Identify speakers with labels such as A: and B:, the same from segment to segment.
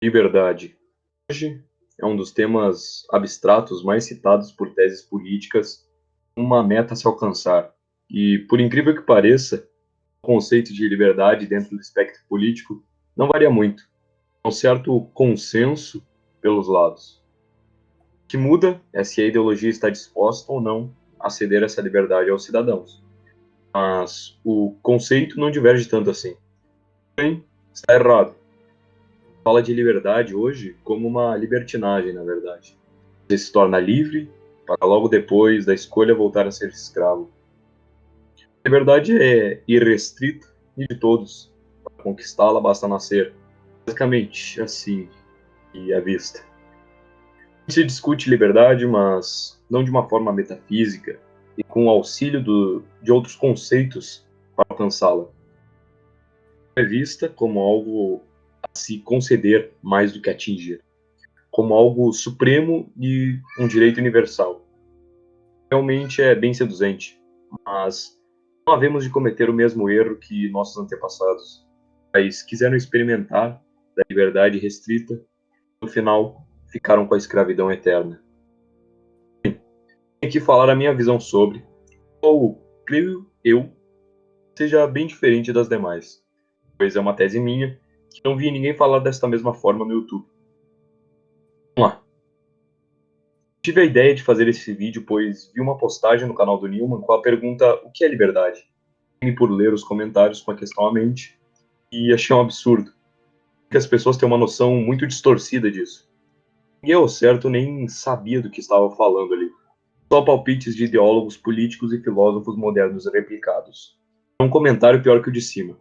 A: Liberdade. Hoje é um dos temas abstratos mais citados por teses políticas, uma meta a se alcançar. E, por incrível que pareça, o conceito de liberdade dentro do espectro político não varia muito. Há um certo consenso pelos lados. O que muda é se a ideologia está disposta ou não a ceder essa liberdade aos cidadãos. Mas o conceito não diverge tanto assim. Porém, está errado fala de liberdade hoje como uma libertinagem, na verdade. Você se torna livre para logo depois da escolha voltar a ser escravo. A liberdade é irrestrita e de todos. Para conquistá-la basta nascer. Basicamente, assim e à vista. Se discute liberdade, mas não de uma forma metafísica e com o auxílio do, de outros conceitos para alcançá-la. É vista como algo se conceder mais do que atingir, como algo supremo e um direito universal. Realmente é bem seduzente, mas não havemos de cometer o mesmo erro que nossos antepassados, mas quiseram experimentar da liberdade restrita, no final ficaram com a escravidão eterna. Bem, tenho que falar a minha visão sobre, ou creio eu, seja bem diferente das demais, pois é uma tese minha não vi ninguém falar desta mesma forma no YouTube. Vamos lá. Tive a ideia de fazer esse vídeo pois vi uma postagem no canal do Newman com a pergunta o que é liberdade? E por ler os comentários com a questão à mente e achei um absurdo. Que as pessoas têm uma noção muito distorcida disso. E eu, certo, nem sabia do que estava falando ali. Só palpites de ideólogos políticos e filósofos modernos replicados. Um comentário pior que o de cima.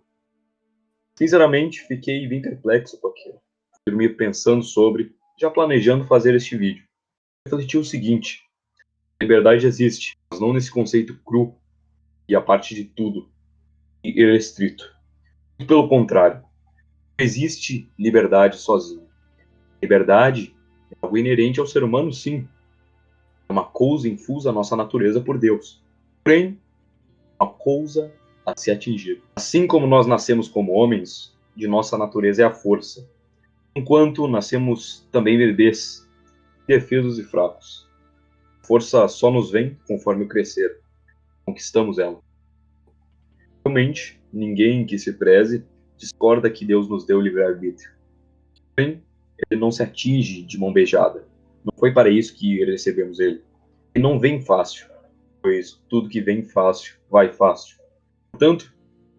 A: Sinceramente, fiquei bem perplexo com aquilo. Dormi pensando sobre, já planejando fazer este vídeo. Refleti o seguinte: a liberdade existe, mas não nesse conceito cru e a parte de tudo, irrestrito. Pelo contrário, não existe liberdade sozinha. Liberdade é algo inerente ao ser humano, sim. É uma coisa infusa à nossa natureza por Deus. Porém, uma coisa a se atingir. Assim como nós nascemos como homens, de nossa natureza é a força, enquanto nascemos também bebês, defesos e fracos. A força só nos vem conforme crescer, conquistamos ela. Realmente, ninguém que se preze discorda que Deus nos deu livre-arbítrio. Porém, ele não se atinge de mão beijada. Não foi para isso que recebemos ele. E não vem fácil, pois tudo que vem fácil vai fácil. Portanto,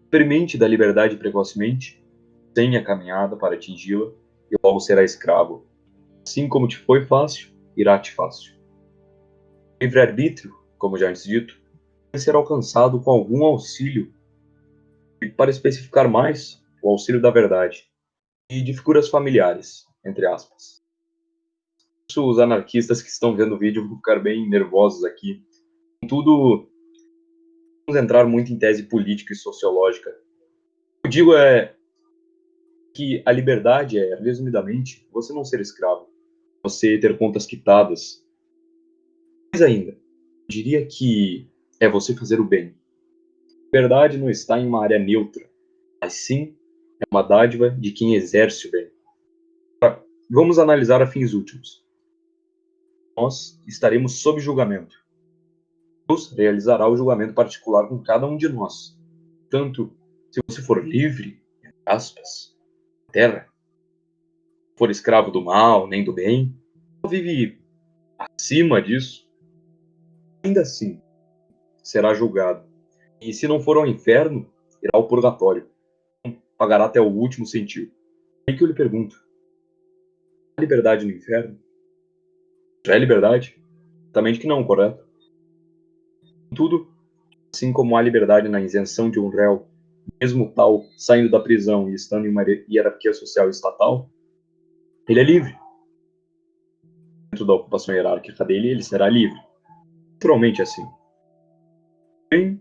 A: experimente da liberdade precocemente, tenha caminhada para atingi-la, e logo será escravo. Assim como te foi fácil, irá-te fácil. Livre-arbítrio, como já antes dito, deve ser alcançado com algum auxílio, e para especificar mais, o auxílio da verdade, e de figuras familiares, entre aspas. Os anarquistas que estão vendo o vídeo vão ficar bem nervosos aqui. Contudo, entrar muito em tese política e sociológica. O que eu digo é que a liberdade é, resumidamente, você não ser escravo, você ter contas quitadas. Mais ainda, diria que é você fazer o bem. A liberdade não está em uma área neutra, mas sim é uma dádiva de quem exerce o bem. Vamos analisar a fins últimos. Nós estaremos sob julgamento. Deus realizará o julgamento particular com cada um de nós. Tanto se você for livre, aspas, terra, for escravo do mal, nem do bem, ou vive acima disso, ainda assim será julgado. E se não for ao inferno, irá ao purgatório. Pagará até o último centavo. Aí que eu lhe pergunto: há liberdade no inferno? Já é liberdade? Também que não, correto? Contudo, assim como há liberdade na isenção de um réu, mesmo tal saindo da prisão e estando em uma hierarquia social estatal, ele é livre. Dentro da ocupação hierárquica dele, ele será livre. Naturalmente assim. Porém,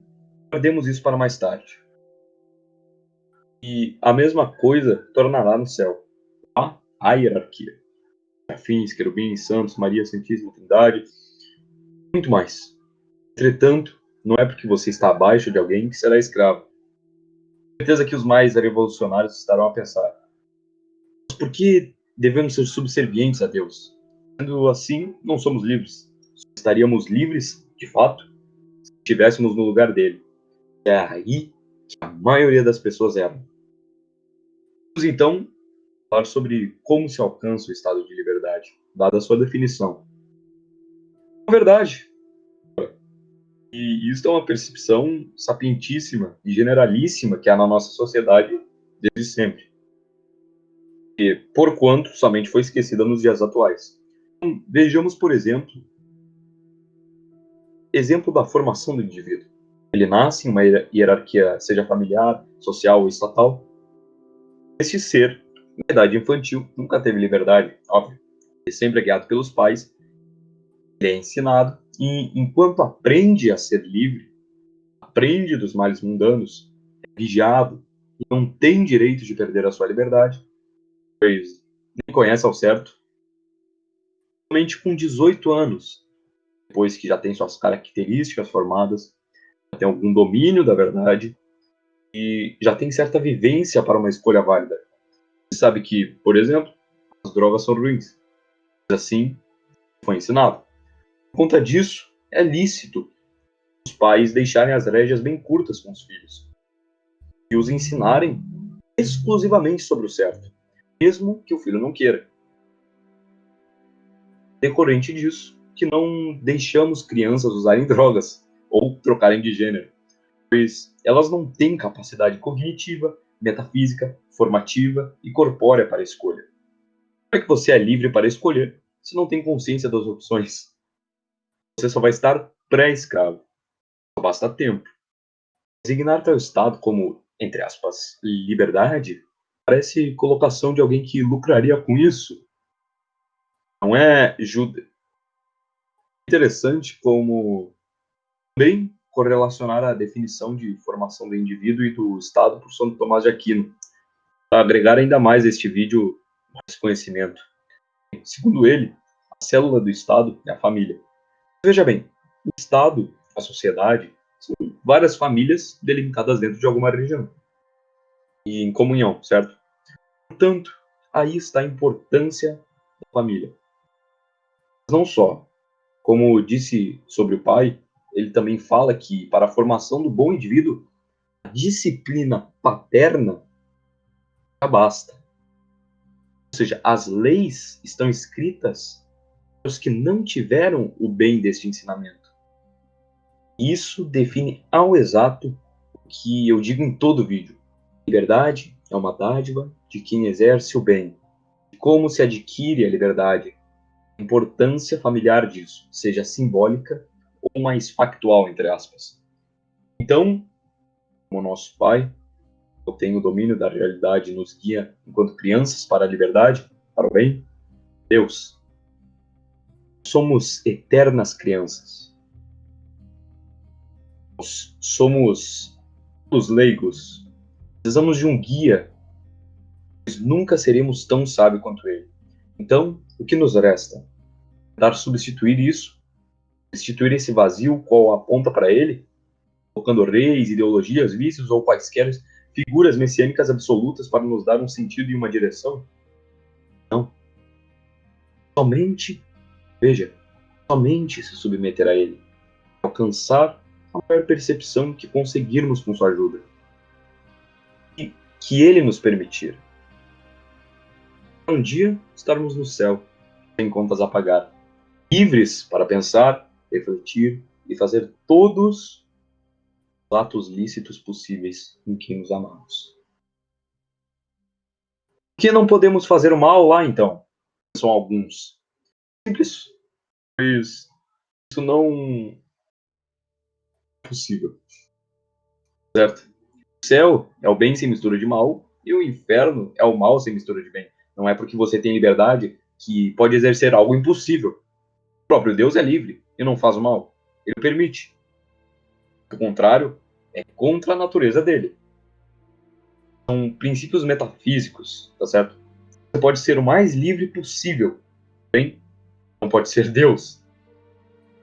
A: perdemos isso para mais tarde. E a mesma coisa tornará no céu. Há a hierarquia. Afins, querubins, santos, Maria, Santíssima Trindade, muito mais. Entretanto, não é porque você está abaixo de alguém que será escravo. Certeza que os mais revolucionários estarão a pensar: mas por que devemos ser subservientes a Deus. Sendo assim, não somos livres. Estaríamos livres, de fato, se estivéssemos no lugar dele. É aí que a maioria das pessoas erram. Vamos então falar sobre como se alcança o estado de liberdade, dada a sua definição. Na verdade, e isso é uma percepção sapientíssima e generalíssima que há na nossa sociedade desde sempre. E, porquanto, somente foi esquecida nos dias atuais. Então, vejamos, por exemplo, exemplo da formação do indivíduo. Ele nasce em uma hierarquia, seja familiar, social ou estatal. Este ser, na idade infantil, nunca teve liberdade, óbvio. Ele sempre é guiado pelos pais. Ele é ensinado e, enquanto aprende a ser livre, aprende dos males mundanos, é vigiado e não tem direito de perder a sua liberdade, pois nem conhece ao certo. Somente com 18 anos, depois que já tem suas características formadas, já tem algum domínio da verdade e já tem certa vivência para uma escolha válida. Você sabe que, por exemplo, as drogas são ruins. Assim, foi ensinado. Conta disso, é lícito os pais deixarem as rédeas bem curtas com os filhos e os ensinarem exclusivamente sobre o certo, mesmo que o filho não queira. Decorrente disso, que não deixamos crianças usarem drogas ou trocarem de gênero, pois elas não têm capacidade cognitiva, metafísica, formativa e corpórea para escolha. Como é que você é livre para escolher se não tem consciência das opções? Você só vai estar pré-escravo. Só basta tempo. Designar tal estado como, entre aspas, liberdade parece colocação de alguém que lucraria com isso. Não é jude... interessante como também correlacionar a definição de formação do indivíduo e do Estado por Santo Tomás de Aquino, para agregar ainda mais a este vídeo mais conhecimento. Segundo ele, a célula do Estado é a família. Veja bem, o Estado, a sociedade, são várias famílias delimitadas dentro de alguma religião e em comunhão, certo? Portanto, aí está a importância da família. Não só, como disse sobre o pai, ele também fala que para a formação do bom indivíduo, a disciplina paterna já basta. Ou seja, as leis estão escritas os que não tiveram o bem deste ensinamento. Isso define ao exato o que eu digo em todo o vídeo. Liberdade é uma dádiva de quem exerce o bem. Como se adquire a liberdade? A importância familiar disso, seja simbólica ou mais factual, entre aspas. Então, como nosso Pai, eu tenho o domínio da realidade nos guia enquanto crianças para a liberdade, para o bem, Deus. Somos eternas crianças. Nós somos os leigos. Precisamos de um guia, nunca seremos tão sábios quanto ele. Então, o que nos resta? Tentar substituir isso substituir esse vazio qual aponta para ele, colocando reis, ideologias, vícios ou quaisquer figuras messiânicas absolutas para nos dar um sentido e uma direção? Não. Somente, veja, somente se submeter a ele, alcançar a maior percepção que conseguirmos com sua ajuda. E que ele nos permitir. Um dia estarmos no céu, sem contas a pagar, livres para pensar, refletir e fazer todos os atos lícitos possíveis em que nos amamos. Por que não podemos fazer o mal lá, então? São alguns. Simples. Pois isso não é possível. Certo? O céu é o bem sem mistura de mal e o inferno é o mal sem mistura de bem. Não é porque você tem liberdade que pode exercer algo impossível. O próprio Deus é livre e não faz o mal. Ele permite. O contrário é contra a natureza dele. São princípios metafísicos, tá certo? Você pode ser o mais livre possível, bem? Não pode ser Deus.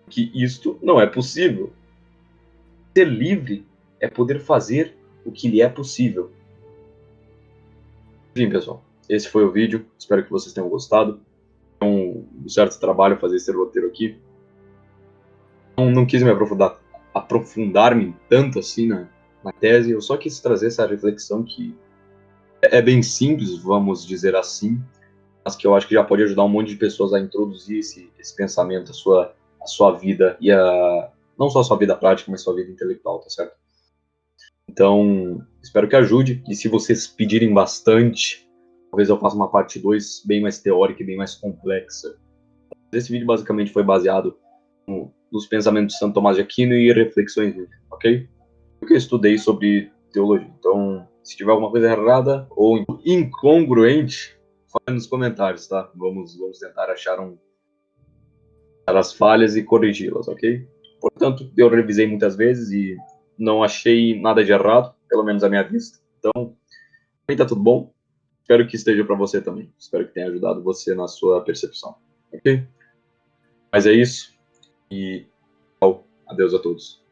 A: Que isto não é possível. Ser livre é poder fazer o que lhe é possível. Enfim, pessoal, esse foi o vídeo. Espero que vocês tenham gostado. É um, certo trabalho fazer esse roteiro aqui. Não, não quis me aprofundar, aprofundar-me tanto assim na, na tese. Eu só quis trazer essa reflexão que é, é bem simples, vamos dizer assim, mas que eu acho que já pode ajudar um monte de pessoas a introduzir esse, esse pensamento, a sua, a sua vida e a não só a sua vida prática, mas a sua vida intelectual, tá certo? Então, espero que ajude. E se vocês pedirem bastante, talvez eu faça uma parte 2 bem mais teórica e bem mais complexa. Esse vídeo basicamente foi baseado no, nos pensamentos de Santo Tomás de Aquino e reflexões dele, ok? Porque eu estudei sobre teologia. Então, se tiver alguma coisa errada ou incongruente, fale nos comentários, tá? Vamos, vamos tentar achar um, as falhas e corrigi-las, ok? Portanto, eu revisei muitas vezes e não achei nada de errado, pelo menos à minha vista. Então, para tá tudo bom. Espero que esteja para você também. Espero que tenha ajudado você na sua percepção. Ok? Mas é isso. E tchau. Adeus a todos.